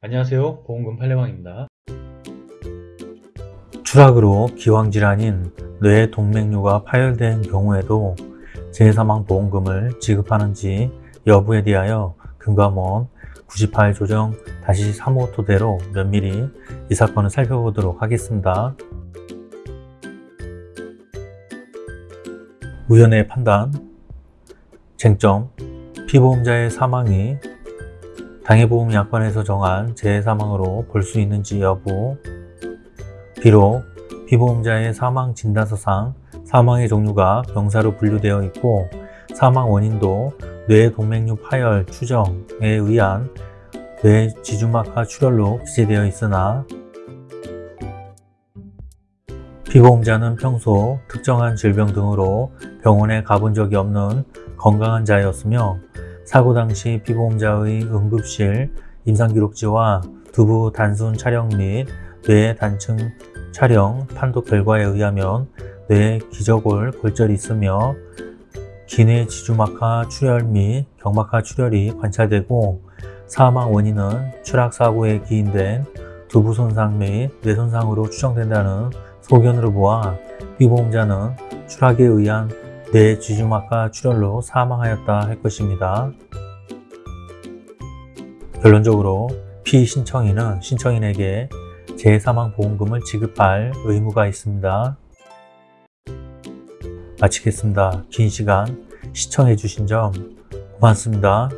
안녕하세요. 보험금 팔례방입니다. 추락으로 기왕질환인 뇌 동맥류가 파열된 경우에도 재사망보험금을 지급하는지 여부에 대하여 금감원 98 조정 다시 3호 토대로 면밀히 이 사건을 살펴보도록 하겠습니다. 우연의 판단. 쟁점. 피보험자의 사망이 당해보험 약관에서 정한 재해 사망으로 볼 수 있는지 여부. 비록 피보험자의 사망 진단서상 사망의 종류가 병사로 분류되어 있고 사망 원인도 뇌동맥류 파열 추정에 의한 뇌 지주막하 출혈로 기재되어 있으나 피보험자는 평소 특정한 질병 등으로 병원에 가본 적이 없는 건강한 자였으며 사고 당시 피보험자의 응급실 임상기록지와 두부 단순 촬영 및 뇌 단층 촬영 판독 결과에 의하면 뇌 기저골 골절이 있으며 기내 지주막하 출혈 및 경막하 출혈이 관찰되고 사망 원인은 추락사고에 기인된 두부 손상 및 뇌 손상으로 추정된다는 소견으로 보아 피보험자는 추락에 의한 뇌 지주막하 출혈로 사망하였다 할 것입니다. 결론적으로 피신청인은 신청인에게 재사망보험금을 지급할 의무가 있습니다. 마치겠습니다. 긴 시간 시청해 주신 점 고맙습니다.